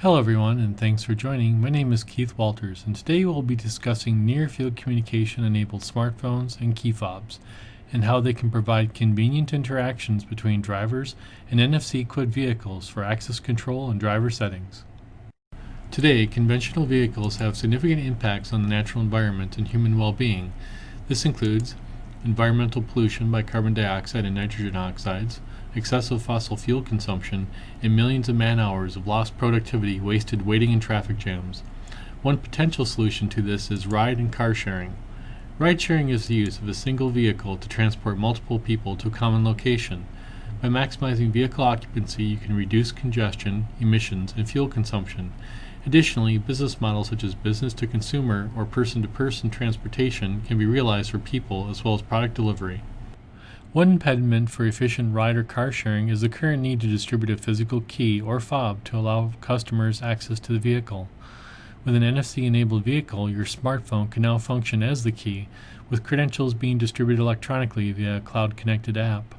Hello everyone and thanks for joining. My name is Keith Walters and today we'll be discussing near field communication enabled smartphones and key fobs and how they can provide convenient interactions between drivers and NFC equipped vehicles for access control and driver settings. Today, conventional vehicles have significant impacts on the natural environment and human well-being. This includes environmental pollution by carbon dioxide and nitrogen oxides, excessive fossil fuel consumption, and millions of man hours of lost productivity wasted waiting in traffic jams. One potential solution to this is ride and car sharing. Ride sharing is the use of a single vehicle to transport multiple people to a common location. By maximizing vehicle occupancy, you can reduce congestion, emissions, and fuel consumption. Additionally, business models such as business to consumer or person to person transportation can be realized for people as well as product delivery. One impediment for efficient ride or car sharing is the current need to distribute a physical key or fob to allow customers access to the vehicle. With an NFC enabled vehicle, your smartphone can now function as the key, with credentials being distributed electronically via a cloud connected app.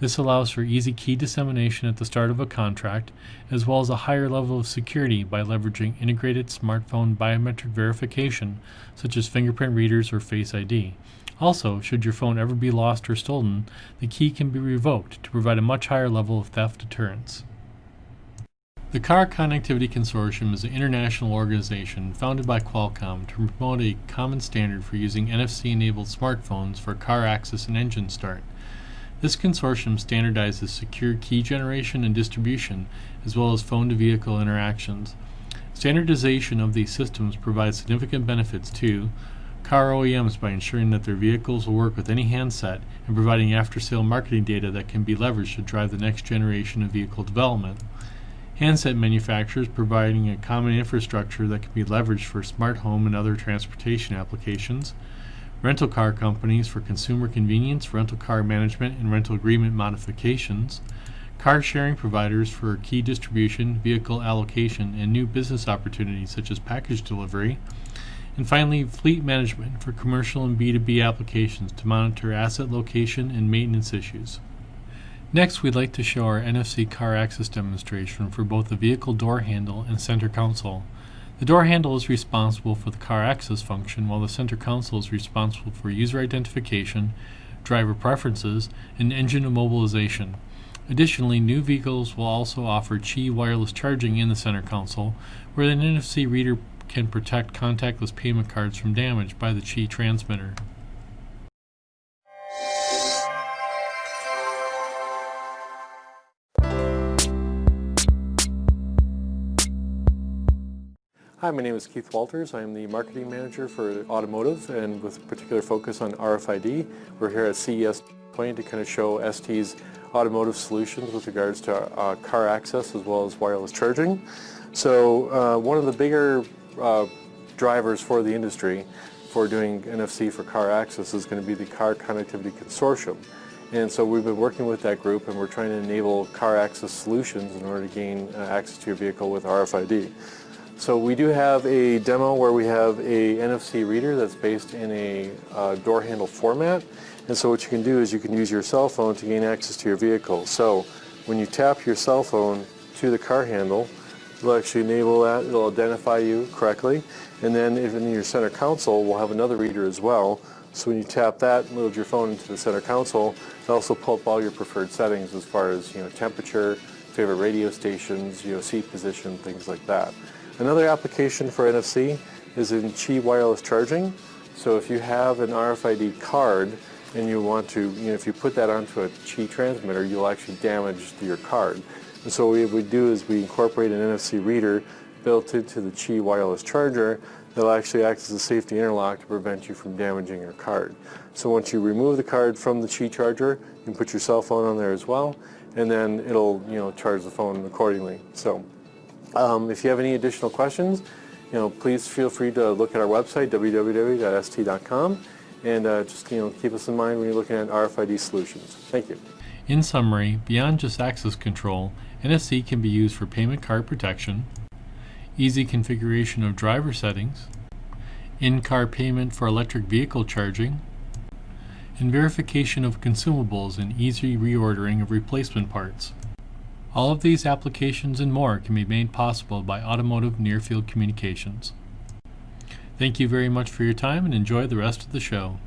This allows for easy key dissemination at the start of a contract, as well as a higher level of security by leveraging integrated smartphone biometric verification, such as fingerprint readers or Face ID. Also, should your phone ever be lost or stolen, the key can be revoked to provide a much higher level of theft deterrence. The Car Connectivity Consortium is an international organization founded by Qualcomm to promote a common standard for using NFC-enabled smartphones for car access and engine start. This consortium standardizes secure key generation and distribution, as well as phone-to-vehicle interactions. Standardization of these systems provides significant benefits to car OEMs by ensuring that their vehicles will work with any handset and providing after-sale marketing data that can be leveraged to drive the next generation of vehicle development. Handset manufacturers providing a common infrastructure that can be leveraged for smart home and other transportation applications rental car companies for consumer convenience, rental car management, and rental agreement modifications, car sharing providers for key distribution, vehicle allocation, and new business opportunities such as package delivery, and finally, fleet management for commercial and B2B applications to monitor asset location and maintenance issues. Next, we'd like to show our NFC car access demonstration for both the vehicle door handle and center console. The door handle is responsible for the car access function, while the center console is responsible for user identification, driver preferences, and engine immobilization. Additionally, new vehicles will also offer Qi wireless charging in the center console, where an NFC reader can protect contactless payment cards from damage by the Qi transmitter. Hi, my name is Keith Walters. I am the marketing manager for automotive and with particular focus on RFID. We're here at CES 20 to kind of show ST's automotive solutions with regards to uh, car access as well as wireless charging. So uh, one of the bigger uh, drivers for the industry for doing NFC for car access is going to be the Car Connectivity Consortium. And so we've been working with that group and we're trying to enable car access solutions in order to gain uh, access to your vehicle with RFID. So we do have a demo where we have a NFC reader that's based in a uh, door handle format. And so what you can do is you can use your cell phone to gain access to your vehicle. So when you tap your cell phone to the car handle, it'll actually enable that, it'll identify you correctly. And then if in your center console, we'll have another reader as well. So when you tap that, and load your phone into the center console, it'll also pull up all your preferred settings as far as you know temperature, favorite radio stations, you know seat position, things like that. Another application for NFC is in Qi wireless charging. So if you have an RFID card and you want to, you know, if you put that onto a Qi transmitter, you'll actually damage your card. And so what we do is we incorporate an NFC reader built into the Qi wireless charger that'll actually act as a safety interlock to prevent you from damaging your card. So once you remove the card from the Qi charger, you can put your cell phone on there as well, and then it'll, you know, charge the phone accordingly. So um, if you have any additional questions, you know, please feel free to look at our website, www.st.com, and uh, just, you know, keep us in mind when you're looking at RFID solutions. Thank you. In summary, beyond just access control, NFC can be used for payment card protection, easy configuration of driver settings, in-car payment for electric vehicle charging, and verification of consumables and easy reordering of replacement parts. All of these applications and more can be made possible by automotive near field communications. Thank you very much for your time and enjoy the rest of the show.